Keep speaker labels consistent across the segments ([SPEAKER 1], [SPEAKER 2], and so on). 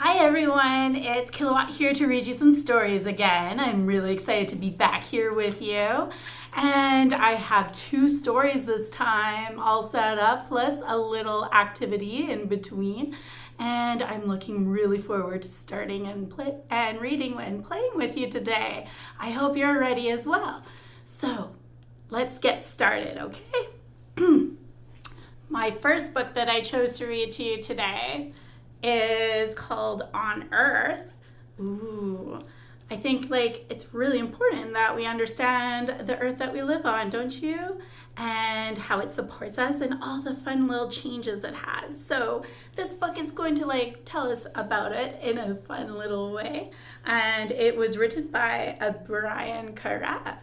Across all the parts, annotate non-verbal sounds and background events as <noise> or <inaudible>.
[SPEAKER 1] Hi everyone, it's Kilowatt here to read you some stories again. I'm really excited to be back here with you. And I have two stories this time all set up, plus a little activity in between. And I'm looking really forward to starting and play and reading and playing with you today. I hope you're ready as well. So let's get started, okay? <clears throat> My first book that I chose to read to you today is called On Earth. Ooh, I think like it's really important that we understand the earth that we live on, don't you? And how it supports us and all the fun little changes it has. So this book is going to like tell us about it in a fun little way. And it was written by a Brian Karas.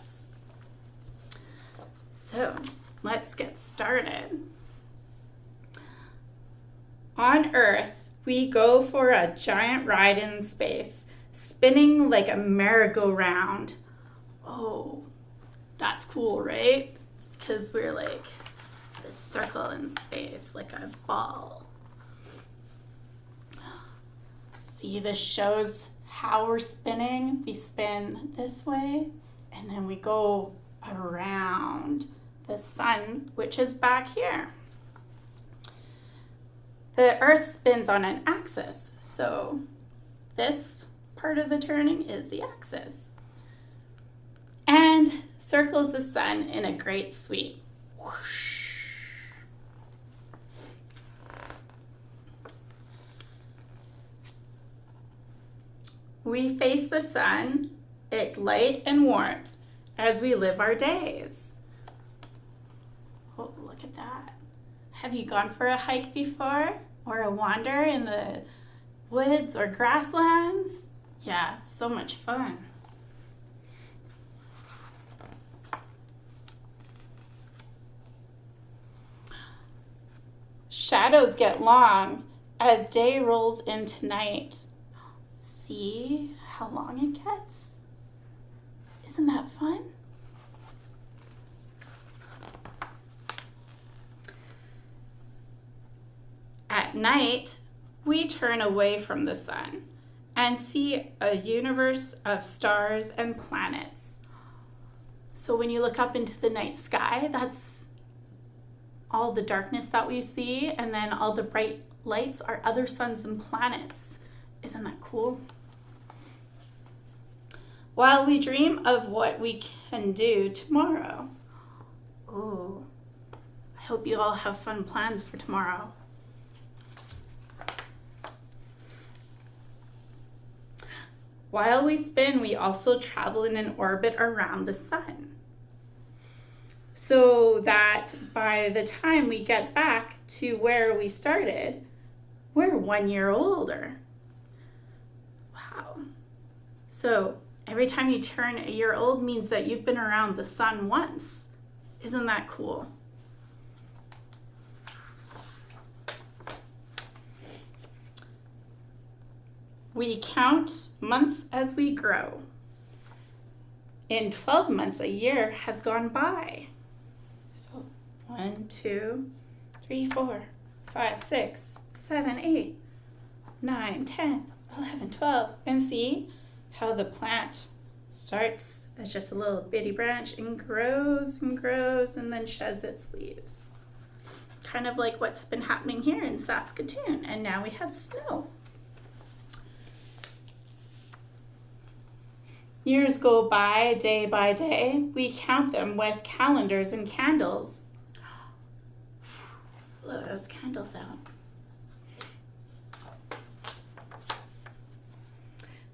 [SPEAKER 1] So let's get started. On Earth, we go for a giant ride in space, spinning like a merry-go-round. Oh, that's cool, right? It's because we're like this circle in space, like a ball. See, this shows how we're spinning. We spin this way, and then we go around the sun, which is back here. The earth spins on an axis, so this part of the turning is the axis. And circles the sun in a great sweep. Whoosh. We face the sun, its light and warmth, as we live our days. Oh, look at that. Have you gone for a hike before? Or a wander in the woods or grasslands? Yeah, so much fun. Shadows get long as day rolls into night. See how long it gets? Isn't that fun? At night, we turn away from the sun and see a universe of stars and planets. So when you look up into the night sky, that's all the darkness that we see, and then all the bright lights are other suns and planets. Isn't that cool? While we dream of what we can do tomorrow. Oh, I hope you all have fun plans for tomorrow. While we spin, we also travel in an orbit around the sun. So that by the time we get back to where we started, we're one year older. Wow. So every time you turn a year old means that you've been around the sun once. Isn't that cool? We count months as we grow. In 12 months, a year has gone by. So one, two, three, four, five, six, seven, eight, nine, 10, 11, 12. And see how the plant starts as just a little bitty branch and grows and grows and then sheds its leaves. Kind of like what's been happening here in Saskatoon. And now we have snow. Years go by day by day. We count them with calendars and candles. Blow those candles out.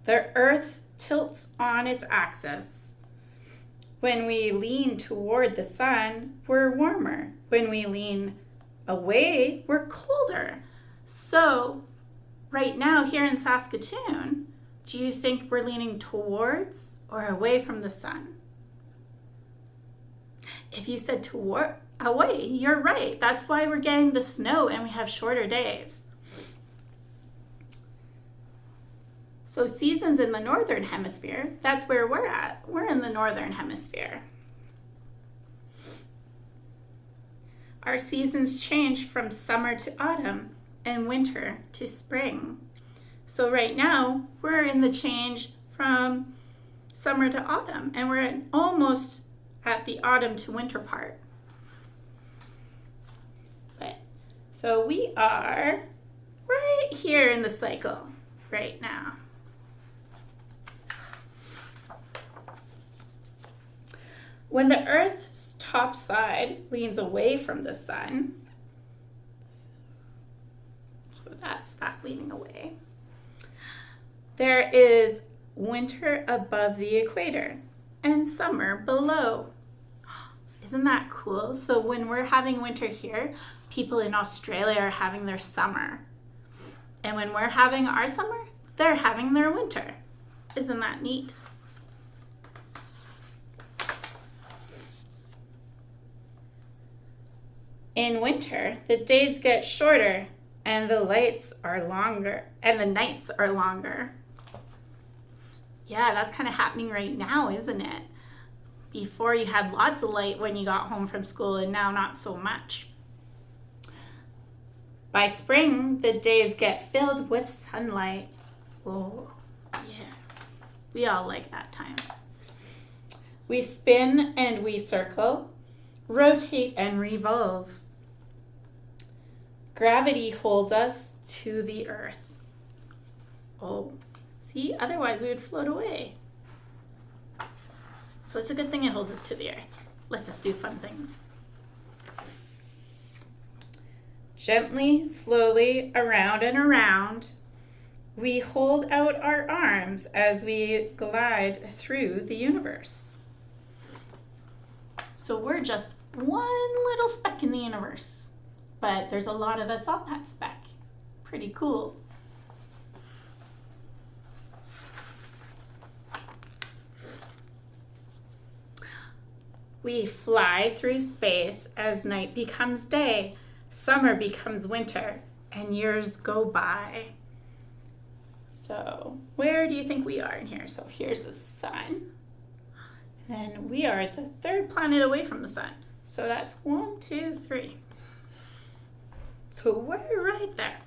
[SPEAKER 1] The earth tilts on its axis. When we lean toward the sun, we're warmer. When we lean away, we're colder. So right now here in Saskatoon, do you think we're leaning towards or away from the sun? If you said toward, away, you're right. That's why we're getting the snow and we have shorter days. So seasons in the northern hemisphere, that's where we're at. We're in the northern hemisphere. Our seasons change from summer to autumn and winter to spring. So right now, we're in the change from summer to autumn, and we're almost at the autumn to winter part. But, so we are right here in the cycle right now. When the Earth's top side leans away from the sun, so that's that leaning away, there is winter above the equator and summer below. <gasps> Isn't that cool? So when we're having winter here, people in Australia are having their summer. And when we're having our summer, they're having their winter. Isn't that neat? In winter, the days get shorter and the lights are longer and the nights are longer. Yeah, that's kind of happening right now, isn't it? Before you had lots of light when you got home from school and now not so much. By spring, the days get filled with sunlight. Oh, yeah. We all like that time. We spin and we circle, rotate and revolve. Gravity holds us to the earth. Oh, see, otherwise we would float away. So it's a good thing it holds us to the earth. Lets us do fun things. Gently, slowly, around and around, we hold out our arms as we glide through the universe. So we're just one little speck in the universe but there's a lot of us on that speck. Pretty cool. We fly through space as night becomes day, summer becomes winter, and years go by. So where do you think we are in here? So here's the sun. And then we are the third planet away from the sun. So that's one, two, three. So we're right there.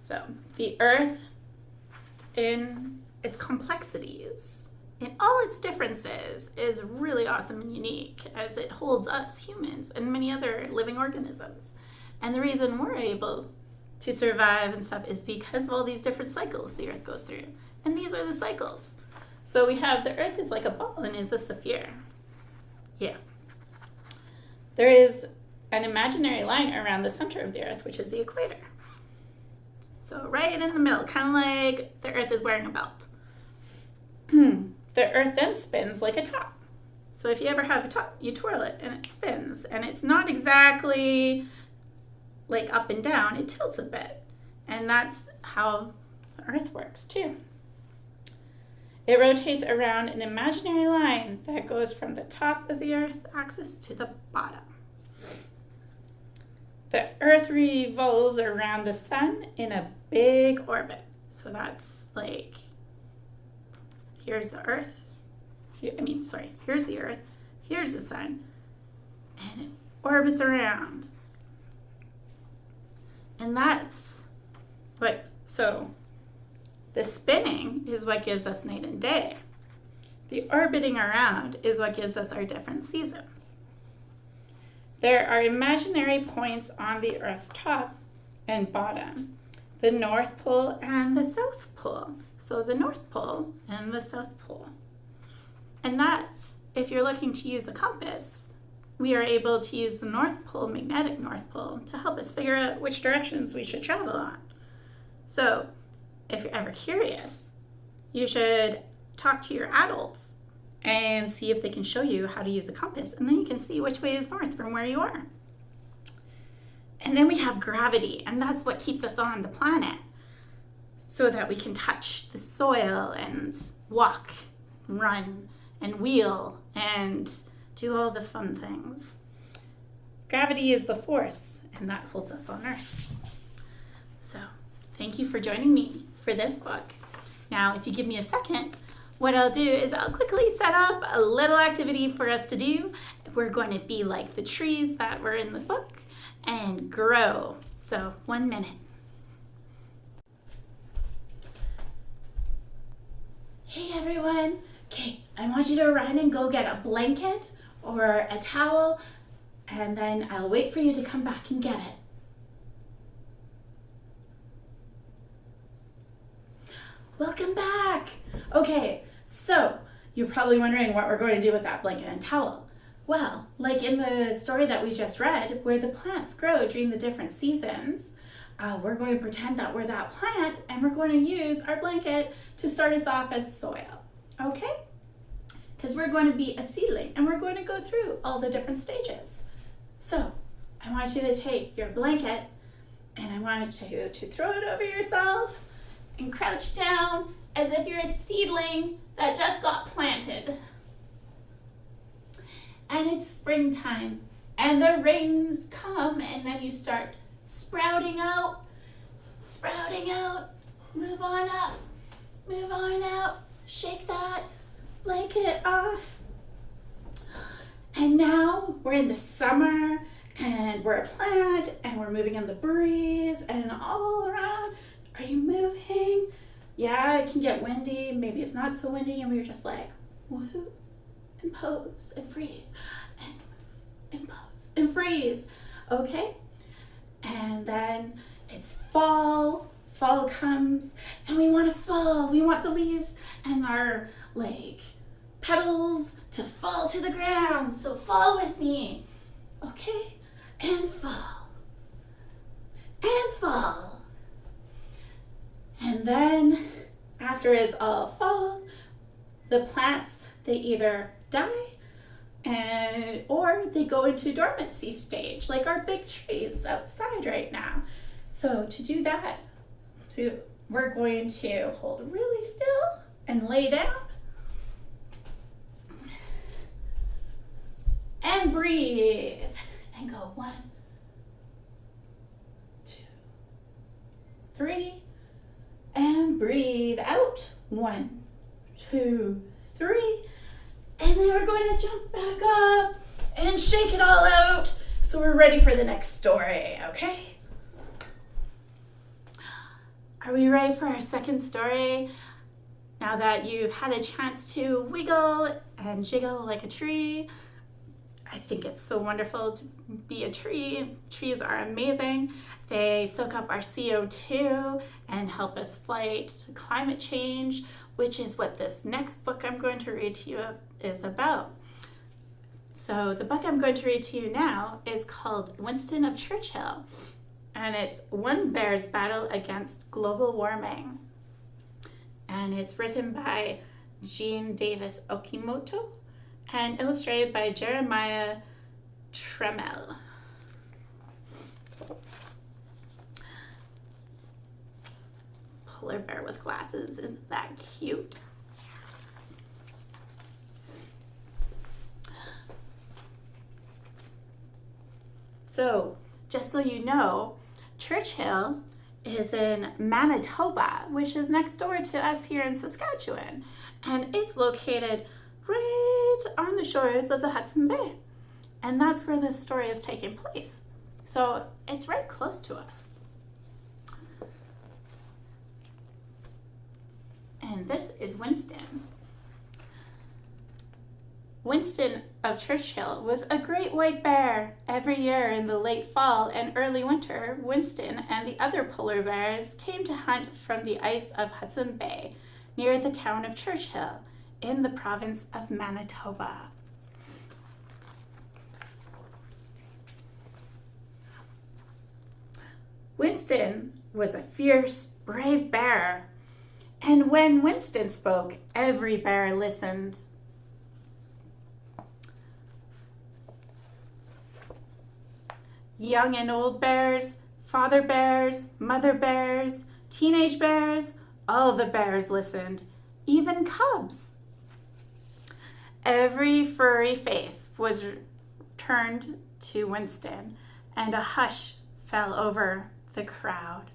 [SPEAKER 1] So the earth in its complexities, in all its differences, is really awesome and unique as it holds us humans and many other living organisms. And the reason we're able to survive and stuff is because of all these different cycles the earth goes through. And these are the cycles. So we have the earth is like a ball and is a sphere. Yeah. There is an imaginary line around the center of the earth, which is the equator. So right in the middle, kind of like the earth is wearing a belt. Hmm. the earth then spins like a top. So if you ever have a top, you twirl it and it spins. And it's not exactly like up and down, it tilts a bit. And that's how the earth works too. It rotates around an imaginary line that goes from the top of the Earth axis to the bottom. The Earth revolves around the Sun in a big orbit. So that's like, here's the Earth. I mean, sorry, here's the Earth, here's the Sun, and it orbits around. And that's what, so the spinning is what gives us night and day. The orbiting around is what gives us our different seasons. There are imaginary points on the Earth's top and bottom, the North Pole and the South Pole. So the North Pole and the South Pole. And that's, if you're looking to use a compass, we are able to use the North Pole, magnetic North Pole, to help us figure out which directions we should travel on. So if you're ever curious, you should talk to your adults and see if they can show you how to use a compass. And then you can see which way is north from where you are. And then we have gravity, and that's what keeps us on the planet so that we can touch the soil and walk, run, and wheel, and do all the fun things. Gravity is the force, and that holds us on Earth. So, thank you for joining me for this book. Now, if you give me a second, what I'll do is I'll quickly set up a little activity for us to do we're going to be like the trees that were in the book and grow. So, one minute. Hey everyone. Okay, I want you to run and go get a blanket or a towel, and then I'll wait for you to come back and get it. Welcome back. Okay, so you're probably wondering what we're going to do with that blanket and towel. Well, like in the story that we just read, where the plants grow during the different seasons, uh, we're going to pretend that we're that plant and we're going to use our blanket to start us off as soil. Okay? Because we're going to be a seedling and we're going to go through all the different stages. So, I want you to take your blanket and I want you to throw it over yourself and crouch down as if you're a seedling that just got planted. And it's springtime and the rains come and then you start sprouting out, sprouting out, move on up, move on out, shake that blanket off. And now we're in the summer and we're a plant and we're moving in the breeze and all around are you moving? Yeah, it can get windy. Maybe it's not so windy. And we're just like, woohoo, and pose and freeze and and pose and freeze. Okay? And then it's fall. Fall comes and we want to fall. We want the leaves and our like petals to fall to the ground. So fall with me. Okay? And fall. And fall and then after it's all fall, the plants, they either die and, or they go into dormancy stage, like our big trees outside right now. So to do that, to, we're going to hold really still and lay down and breathe and go one, two, three, and breathe out. One, two, three. And then we're going to jump back up and shake it all out. So we're ready for the next story, okay? Are we ready for our second story? Now that you've had a chance to wiggle and jiggle like a tree, I think it's so wonderful to be a tree. Trees are amazing. They soak up our CO2 and help us fight climate change, which is what this next book I'm going to read to you is about. So the book I'm going to read to you now is called Winston of Churchill, and it's One Bear's Battle Against Global Warming. And it's written by Jean Davis Okimoto and illustrated by Jeremiah Trammell. Polar bear with glasses, isn't that cute? So, just so you know, Churchill is in Manitoba, which is next door to us here in Saskatchewan. And it's located right on the shores of the Hudson Bay. And that's where this story is taking place. So it's right close to us. And this is Winston. Winston of Churchill was a great white bear. Every year in the late fall and early winter, Winston and the other polar bears came to hunt from the ice of Hudson Bay near the town of Churchill in the province of Manitoba. Winston was a fierce, brave bear, and when Winston spoke, every bear listened. Young and old bears, father bears, mother bears, teenage bears, all the bears listened, even cubs. Every furry face was turned to Winston, and a hush fell over the crowd.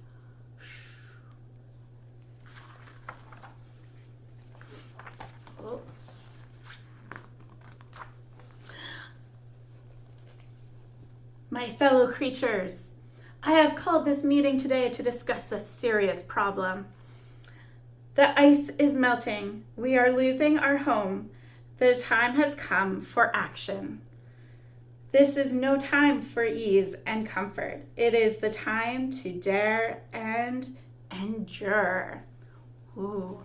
[SPEAKER 1] Oh. My fellow creatures, I have called this meeting today to discuss a serious problem. The ice is melting. We are losing our home. The time has come for action. This is no time for ease and comfort. It is the time to dare and endure. Ooh.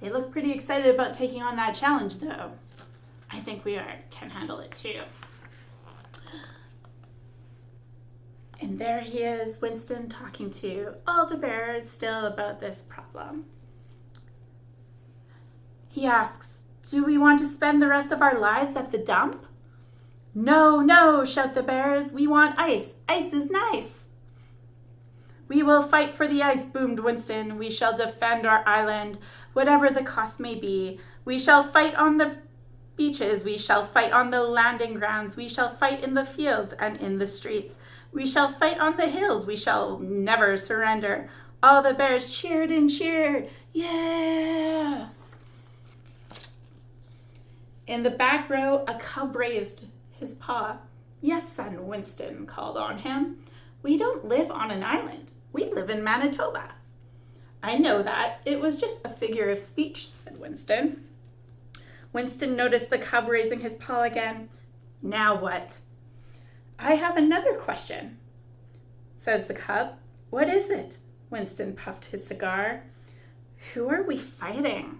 [SPEAKER 1] They look pretty excited about taking on that challenge, though. I think we are can handle it too. And there he is, Winston, talking to all the bears still about this problem. He asks, Do we want to spend the rest of our lives at the dump? No, no, shout the bears. We want ice. Ice is nice. We will fight for the ice, boomed Winston. We shall defend our island, whatever the cost may be. We shall fight on the beaches. We shall fight on the landing grounds. We shall fight in the fields and in the streets. We shall fight on the hills. We shall never surrender. All the bears cheered and cheered. Yeah! In the back row, a cub raised his paw. Yes, son, Winston called on him. We don't live on an island. We live in Manitoba. I know that. It was just a figure of speech, said Winston. Winston noticed the cub raising his paw again. Now what? I have another question, says the cub. What is it? Winston puffed his cigar. Who are we fighting?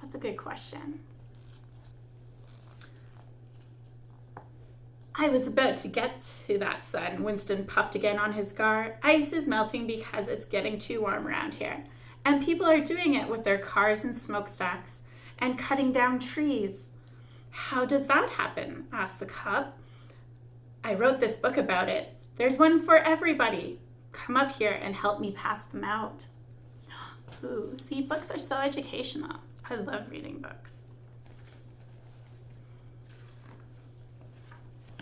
[SPEAKER 1] That's a good question. I was about to get to that, son. Winston puffed again on his cigar. Ice is melting because it's getting too warm around here. And people are doing it with their cars and smokestacks and cutting down trees. How does that happen? asked the cub. I wrote this book about it. There's one for everybody. Come up here and help me pass them out. <gasps> Ooh, see, books are so educational. I love reading books.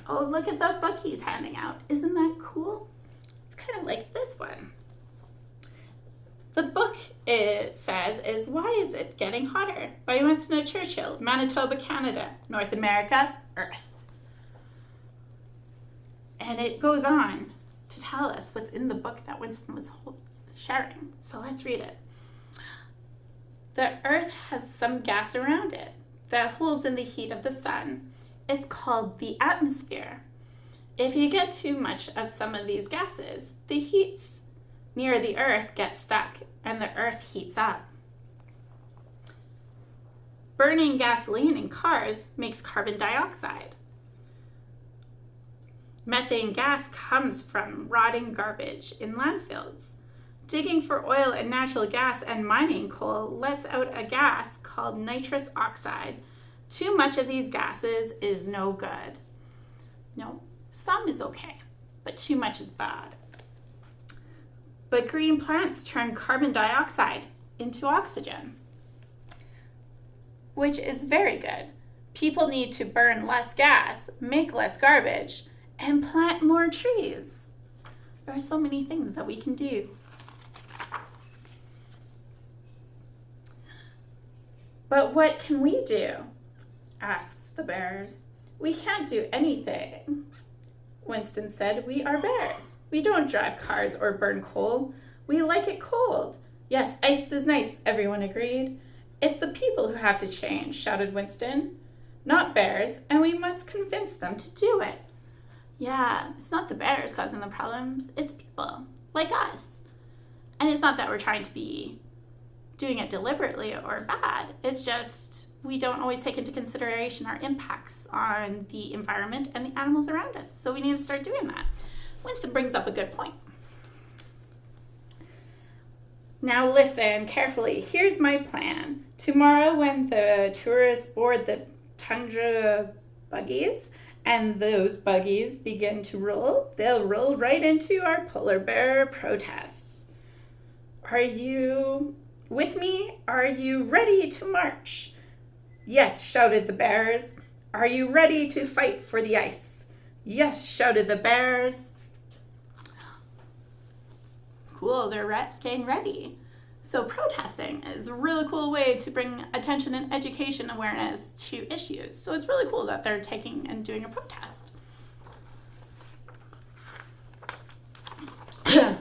[SPEAKER 1] Oh, look at the book he's handing out. Isn't that cool? It's kind of like this one. The book, it says, is Why Is It Getting Hotter? by Winston Churchill, Manitoba, Canada, North America, Earth. And it goes on to tell us what's in the book that Winston was sharing. So let's read it. The Earth has some gas around it that holds in the heat of the sun it's called the atmosphere. If you get too much of some of these gases, the heats near the earth gets stuck and the earth heats up. Burning gasoline in cars makes carbon dioxide. Methane gas comes from rotting garbage in landfills. Digging for oil and natural gas and mining coal lets out a gas called nitrous oxide too much of these gases is no good. No, some is okay, but too much is bad. But green plants turn carbon dioxide into oxygen, which is very good. People need to burn less gas, make less garbage, and plant more trees. There are so many things that we can do. But what can we do? asks the bears. We can't do anything. Winston said, We are bears. We don't drive cars or burn coal. We like it cold. Yes, ice is nice, everyone agreed. It's the people who have to change, shouted Winston. Not bears, and we must convince them to do it. Yeah, it's not the bears causing the problems, it's people, like us. And it's not that we're trying to be doing it deliberately or bad, it's just we don't always take into consideration our impacts on the environment and the animals around us. So we need to start doing that. Winston brings up a good point. Now listen carefully. Here's my plan. Tomorrow when the tourists board the tundra buggies and those buggies begin to roll, they'll roll right into our polar bear protests. Are you with me? Are you ready to march? Yes, shouted the bears. Are you ready to fight for the ice? Yes, shouted the bears. Cool, they're re- getting ready. So, protesting is a really cool way to bring attention and education awareness to issues. So, it's really cool that they're taking and doing a protest. <coughs>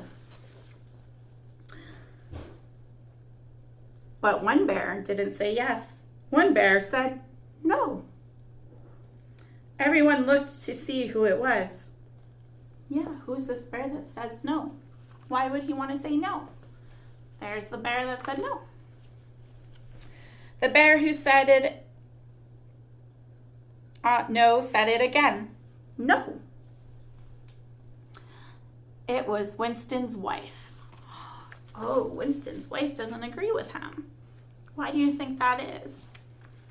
[SPEAKER 1] but one bear didn't say yes. One bear said no. Everyone looked to see who it was. Yeah, who's this bear that says no? Why would he want to say no? There's the bear that said no. The bear who said it uh, no said it again. No. It was Winston's wife. Oh, Winston's wife doesn't agree with him. Why do you think that is?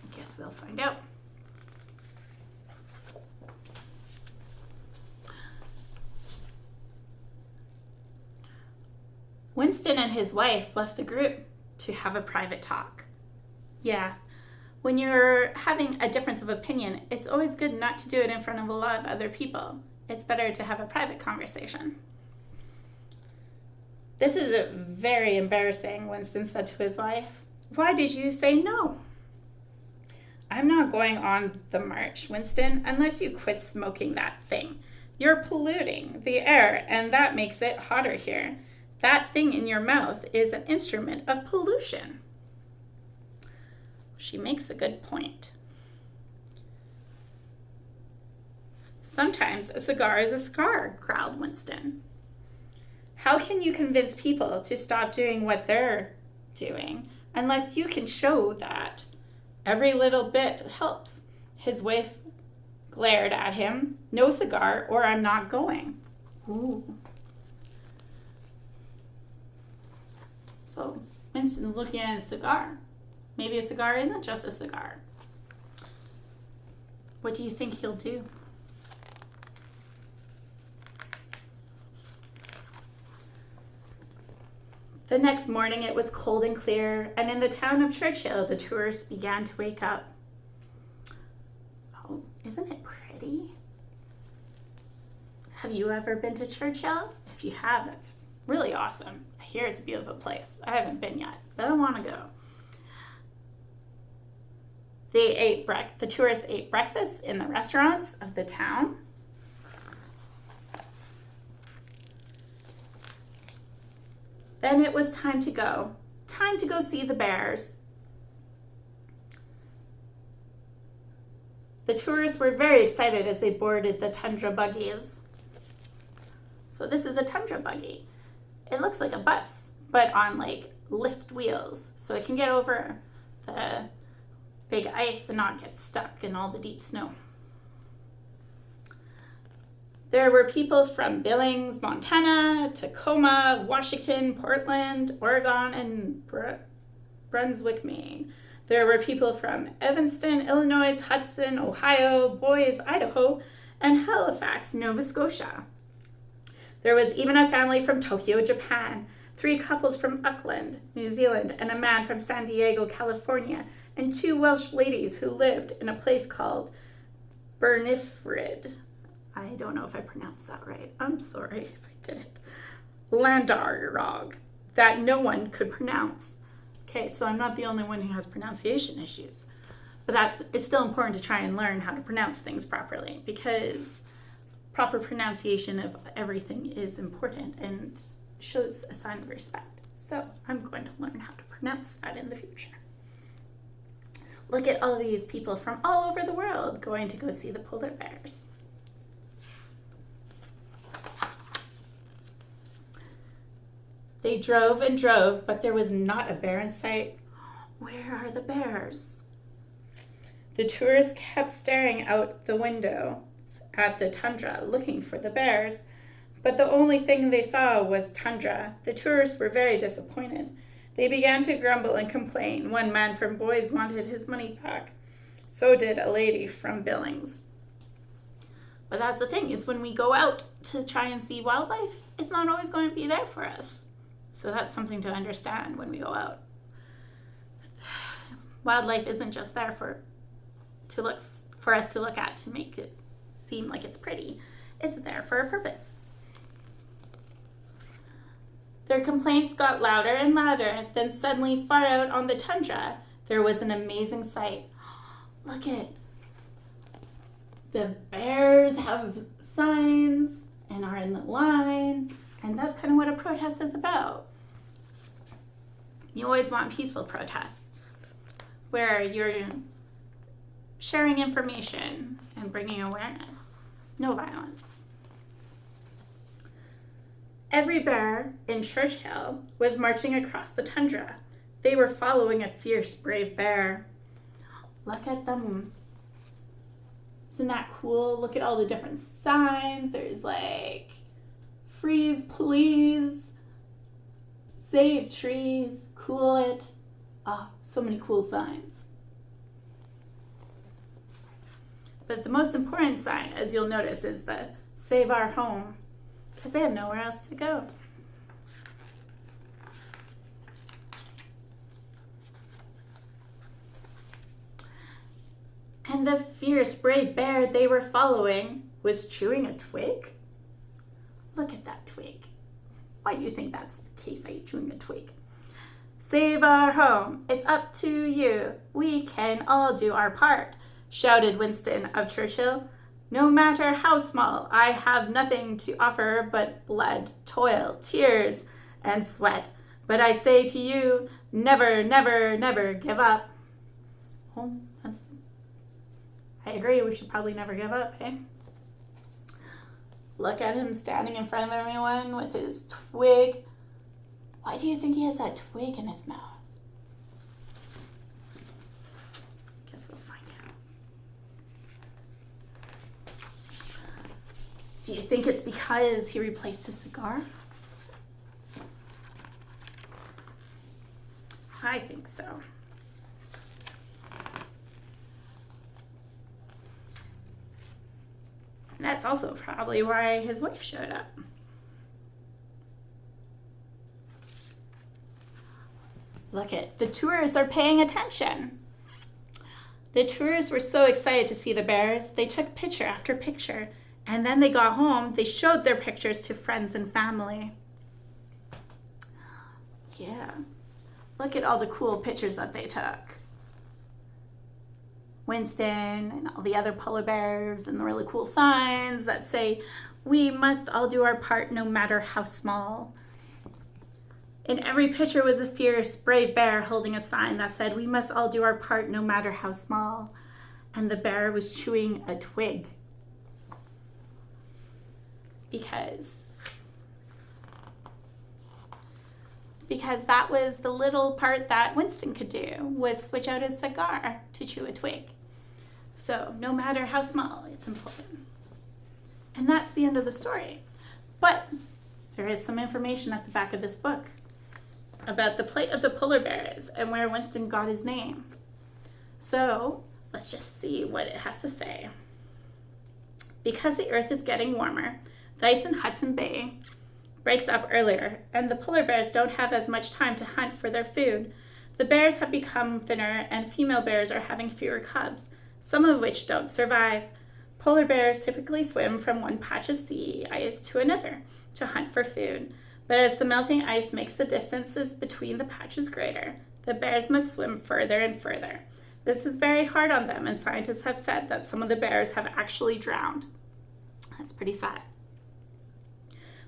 [SPEAKER 1] I guess we'll find out. Winston and his wife left the group to have a private talk. Yeah, when you're having a difference of opinion, it's always good not to do it in front of a lot of other people. It's better to have a private conversation. This is very embarrassing, Winston said to his wife. Why did you say no? I'm not going on the march, Winston, unless you quit smoking that thing. You're polluting the air, and that makes it hotter here. That thing in your mouth is an instrument of pollution. She makes a good point. Sometimes a cigar is a scar, growled Winston. How can you convince people to stop doing what they're doing unless you can show that every little bit helps? His wife glared at him. No cigar, or I'm not going. Ooh. So Winston's looking at a cigar. Maybe a cigar isn't just a cigar. What do you think he'll do? The next morning it was cold and clear, and in the town of Churchill the tourists began to wake up. Oh, isn't it pretty? Have you ever been to Churchill? If you have, it's really awesome. Hear it's a beautiful place. I haven't been yet, but I want to go. They ate bre- the tourists ate breakfast in the restaurants of the town. Then it was time to go. Time to go see the bears. The tourists were very excited as they boarded the tundra buggies. So this is a tundra buggy. It looks like a bus, but on like lift wheels. So it can get over the big ice and not get stuck in all the deep snow. There were people from Billings, Montana, Tacoma, Washington, Portland, Oregon, and Br- Brunswick, Maine. There were people from Evanston, Illinois, Hudson, Ohio, Boise, Idaho, and Halifax, Nova Scotia. There was even a family from Tokyo, Japan, three couples from Auckland, New Zealand, and a man from San Diego, California, and two Welsh ladies who lived in a place called Bernifrid. I don't know if I pronounced that right. I'm sorry if I didn't. Landarog, that no one could pronounce. Okay, so I'm not the only one who has pronunciation issues. But that's it's still important to try and learn how to pronounce things properly because proper pronunciation of everything is important and shows a sign of respect. So I'm going to learn how to pronounce that in the future. Look at all these people from all over the world going to go see the polar bears. They drove and drove, but there was not a bear in sight. Where are the bears? The tourists kept staring out the window at the tundra, looking for the bears, but the only thing they saw was tundra. The tourists were very disappointed. They began to grumble and complain. One man from Boise wanted his money back. So did a lady from Billings. But that's the thing, is when we go out to try and see wildlife, it's not always going to be there for us. So that's something to understand when we go out. <sighs> Wildlife isn't just there for to look for us to look at to make it seem like it's pretty. It's there for a purpose. Their complaints got louder and louder. Then suddenly, far out on the tundra, there was an amazing sight. <gasps> Look at the bears have signs and are in the line, and that's kind of what a protest is about. You always want peaceful protests where you're sharing information and bringing awareness, no violence. Every bear in Churchill was marching across the tundra. They were following a fierce, brave bear. Look at them. Isn't that cool? Look at all the different signs. There's like freeze, please, save trees, cool it. Ah, oh, so many cool signs. But the most important sign, as you'll notice, is the save our home because they have nowhere else to go. And the fierce brave bear they were following was chewing a twig. Look at that twig. Why do you think that's the case? You chewing a twig? Save our home. It's up to you. We can all do our part, shouted Winston of Churchill. No matter how small, I have nothing to offer but blood, toil, tears, and sweat. But I say to you, never, never, never give up. Oh, I agree, we should probably never give up, hey? Look at him standing in front of everyone with his twig. Why do you think he has that twig in his mouth? Do you think it's because he replaced his cigar? I think so. That's also probably why his wife showed up. Look at the tourists are paying attention. The tourists were so excited to see the bears, they took picture after picture and then they got home, they showed their pictures to friends and family. Yeah. Look at all the cool pictures that they took. Winston and all the other polar bears and the really cool signs that say, we must all do our part no matter how small. In every picture was a fierce, brave bear holding a sign that said, we must all do our part no matter how small. And the bear was chewing a twig because because that was the little part that Winston could do was switch out his cigar to chew a twig. So no matter how small, it's important. And that's the end of the story. But there is some information at the back of this book about the plight of the polar bears and where Winston got his name. So let's just see what it has to say. Because the earth is getting warmer, the ice in Hudson Bay breaks up earlier, and the polar bears don't have as much time to hunt for their food. The bears have become thinner, and female bears are having fewer cubs, some of which don't survive. Polar bears typically swim from one patch of sea ice to another to hunt for food, but as the melting ice makes the distances between the patches greater, the bears must swim further and further. This is very hard on them, and scientists have said that some of the bears have actually drowned. That's pretty sad.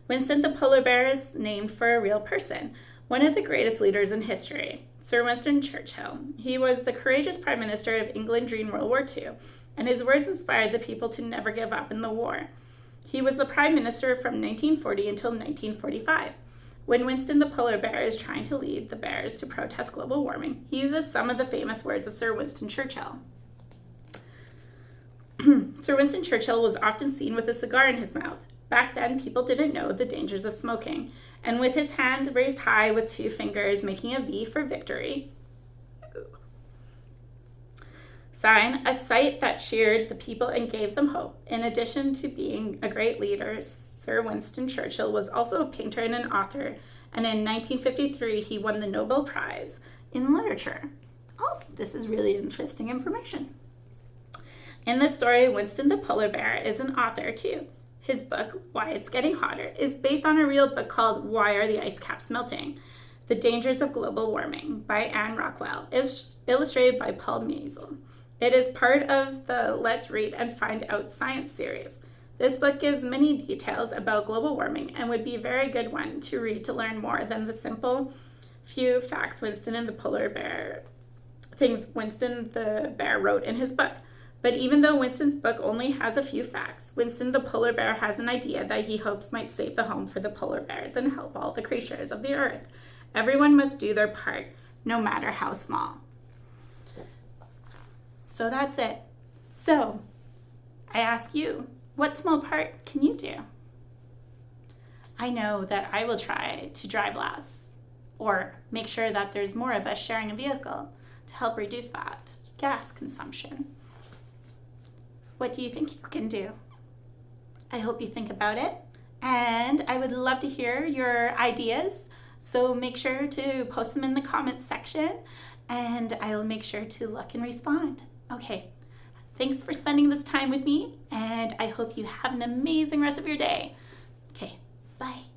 [SPEAKER 1] Winston the polar bear is named for a real person, one of the greatest leaders in history, Sir Winston Churchill. He was the courageous Prime Minister of England during World War II, and his words inspired the people to never give up in the war. He was the Prime Minister from 1940 until 1945. When Winston the polar bear is trying to lead the bears to protest global warming, he uses some of the famous words of Sir Winston Churchill. <clears throat> Sir Winston Churchill was often seen with a cigar in his mouth, Back then, people didn't know the dangers of smoking, and with his hand raised high with two fingers making a V for victory, sign, a sight that cheered the people and gave them hope. In addition to being a great leader, Sir Winston Churchill was also a painter and an author, and in 1953 he won the Nobel Prize in Literature. Oh, this is really interesting information. In this story, Winston the polar bear is an author too. His book, Why It's Getting Hotter, is based on a real book called Why Are the Ice Caps Melting? The Dangers of Global Warming by Anne Rockwell, is illustrated by Paul Meisel. It is part of the Let's Read and Find Out Science series. This book gives many details about global warming and would be a very good one to read to learn more than the simple few facts Winston and the polar bear things Winston the bear wrote in his book. But even though Winston's book only has a few facts, Winston the polar bear has an idea that he hopes might save the home for the polar bears and help all the creatures of the earth. Everyone must do their part, no matter how small. So that's it. So, I ask you, what small part can you do? I know that I will try to drive less or make sure that there's more of us sharing a vehicle to help reduce that gas consumption. What do you think you can do? I hope you think about it. And I would love to hear your ideas. So make sure to post them in the comments section and I'll make sure to look and respond. Okay, thanks for spending this time with me and I hope you have an amazing rest of your day. Okay, bye.